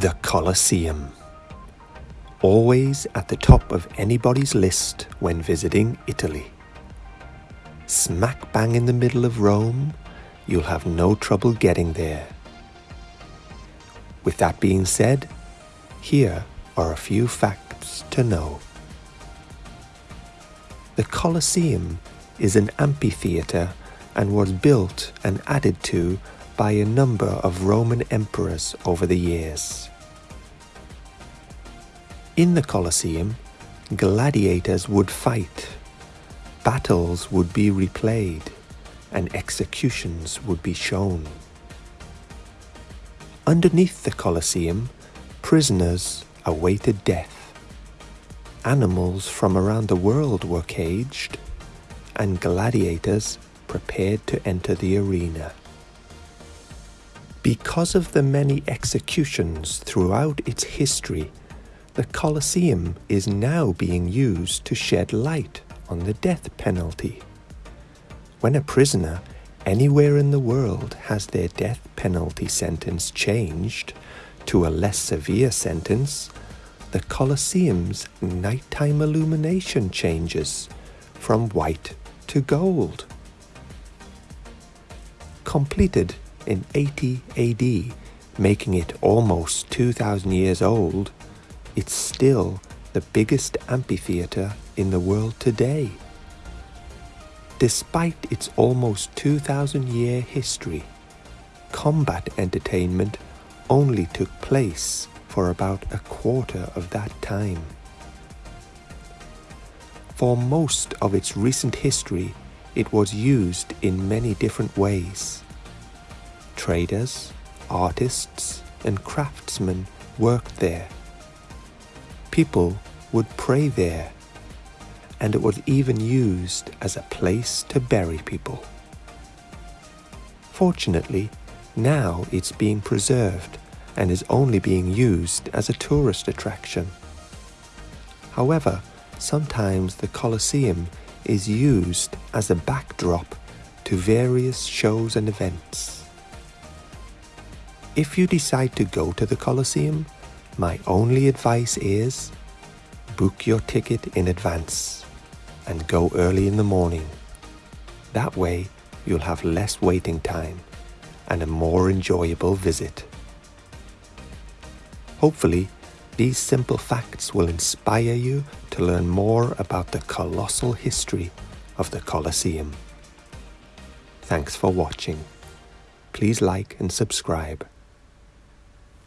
The Colosseum. Always at the top of anybody's list when visiting Italy. Smack bang in the middle of Rome, you'll have no trouble getting there. With that being said, here are a few facts to know. The Colosseum is an amphitheatre and was built and added to by a number of Roman emperors over the years. In the Colosseum, gladiators would fight, battles would be replayed, and executions would be shown. Underneath the Colosseum, prisoners awaited death. Animals from around the world were caged, and gladiators prepared to enter the arena. Because of the many executions throughout its history, the Colosseum is now being used to shed light on the death penalty. When a prisoner anywhere in the world has their death penalty sentence changed to a less severe sentence, the Colosseum's nighttime illumination changes from white to gold. Completed in 80 AD, making it almost 2,000 years old, it's still the biggest amphitheatre in the world today. Despite its almost 2,000 year history, combat entertainment only took place for about a quarter of that time. For most of its recent history, it was used in many different ways. Traders, artists, and craftsmen worked there. People would pray there, and it was even used as a place to bury people. Fortunately, now it's being preserved and is only being used as a tourist attraction. However, sometimes the Colosseum is used as a backdrop to various shows and events. If you decide to go to the Colosseum, my only advice is book your ticket in advance and go early in the morning. That way, you'll have less waiting time and a more enjoyable visit. Hopefully, these simple facts will inspire you to learn more about the colossal history of the Colosseum. Thanks for watching. Please like and subscribe.